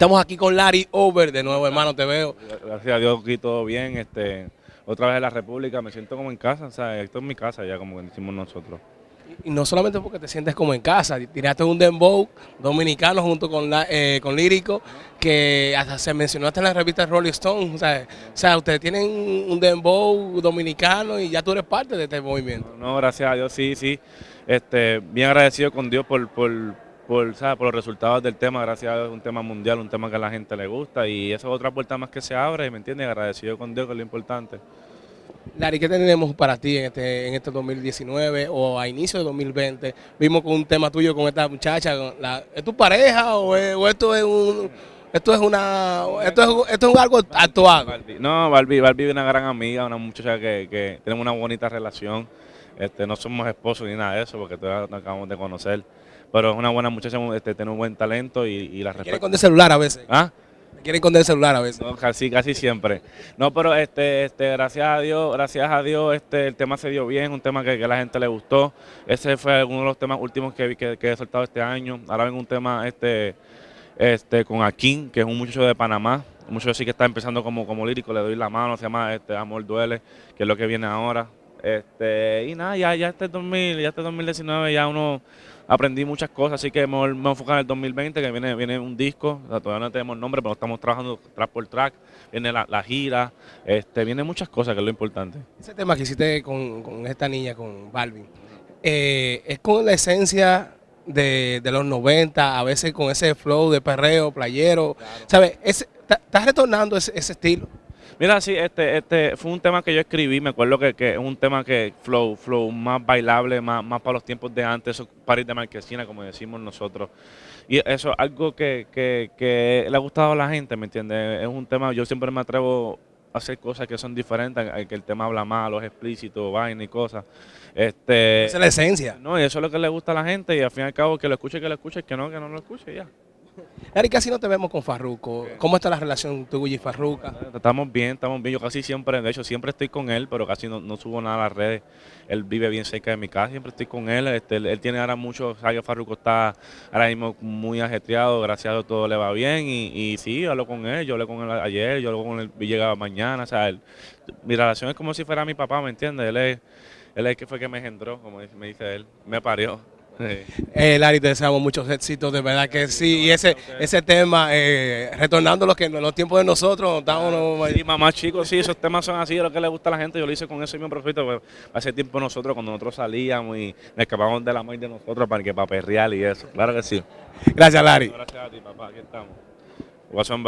Estamos aquí con Larry Over, de nuevo hermano, te veo. Gracias a Dios aquí todo bien, este, otra vez en la República, me siento como en casa, o sea, esto es mi casa ya como decimos nosotros. Y no solamente porque te sientes como en casa, tiraste un dembow dominicano junto con, la, eh, con Lírico, que hasta se mencionó hasta en la revista Rolling Stone, o sea, o sea, ustedes tienen un dembow dominicano y ya tú eres parte de este movimiento. No, gracias a Dios, sí, sí, este, bien agradecido con Dios por, por, por, ¿sabes? por los resultados del tema, gracias a un tema mundial, un tema que a la gente le gusta y eso es otra puerta más que se abre, ¿me entiendes? Agradecido con Dios, que es lo importante. Larry, ¿qué tenemos para ti en este, en este 2019 o a inicio de 2020? Vimos con un tema tuyo con esta muchacha, ¿es tu pareja o, o esto es un... Esto es una, esto es, esto es algo actuado. No, Barbie, Barbie es una gran amiga, una muchacha que, que tenemos una bonita relación. Este, no somos esposos ni nada de eso, porque todavía nos acabamos de conocer. Pero es una buena muchacha, este, tiene un buen talento y, y la respeto. Quiere con el celular a veces. ¿Ah? Quieren con el celular a veces. No, casi, casi siempre. No, pero este, este, gracias a Dios, gracias a Dios, este, el tema se dio bien, un tema que, que a la gente le gustó. Ese fue uno de los temas últimos que, que, que he soltado este año. Ahora ven un tema este, este, con Akin, que es un muchacho de Panamá. Un muchacho sí que está empezando como, como lírico, le doy la mano, se llama este, Amor Duele, que es lo que viene ahora. Este, y nada, ya, ya este 2000, ya este 2019 ya uno aprendí muchas cosas, así que me, me enfocar en el 2020, que viene, viene un disco, todavía no tenemos nombre, pero estamos trabajando track por track, viene la, gira, este, viene muchas cosas, que es lo importante. Ese tema que hiciste con, con esta niña, con Balvin, eh, es con la esencia de, los 90, a veces con ese flow de perreo, playero, claro. ¿sabes? ¿Estás retornando ese, estilo? Mira, sí, este, este fue un tema que yo escribí, me acuerdo que, que es un tema que flow, flow más bailable, más, más para los tiempos de antes, esos paris de marquesina, como decimos nosotros. Y eso es algo que, que, que, le ha gustado a la gente, ¿me entiendes? Es un tema, yo siempre me atrevo hacer cosas que son diferentes, que el tema habla malo, es explícito, vaina y cosas. Este, Esa es la esencia. No, y eso es lo que le gusta a la gente y al fin y al cabo que lo escuche, que lo escuche, que no, que no lo escuche ya. Larry, casi no te vemos con Farruco. ¿Cómo está la relación tuya y Farruca? Estamos bien, estamos bien. Yo casi siempre, de hecho, siempre estoy con él, pero casi no, no, subo nada a las redes. Él vive bien cerca de mi casa, siempre estoy con él. Este, él, él, tiene ahora mucho, sabe que Farruco está ahora mismo muy ajetreado, gracias a Dios todo le va bien. Y, y sí, hablo con él, yo hablé con él ayer, yo hablo con él, llegaba mañana. O sea, él, mi relación es como si fuera mi papá, ¿me entiendes? Él es, él es el que fue que me engendró, como me dice él, me parió. Sí. Eh, Larry, te deseamos muchos éxitos, de verdad que sí. Y ese ese tema, eh, retornando los, que, los tiempos de nosotros, estábamos... Sí, mamá, chicos, sí, esos temas son así, es lo que le gusta a la gente. Yo lo hice con ese mismo propósito. Pues, hace tiempo nosotros, cuando nosotros salíamos y nos escapábamos de la madre de nosotros para que para perrear y eso. Claro que sí. Gracias, Larry. Gracias a ti, papá. Aquí estamos. What's on,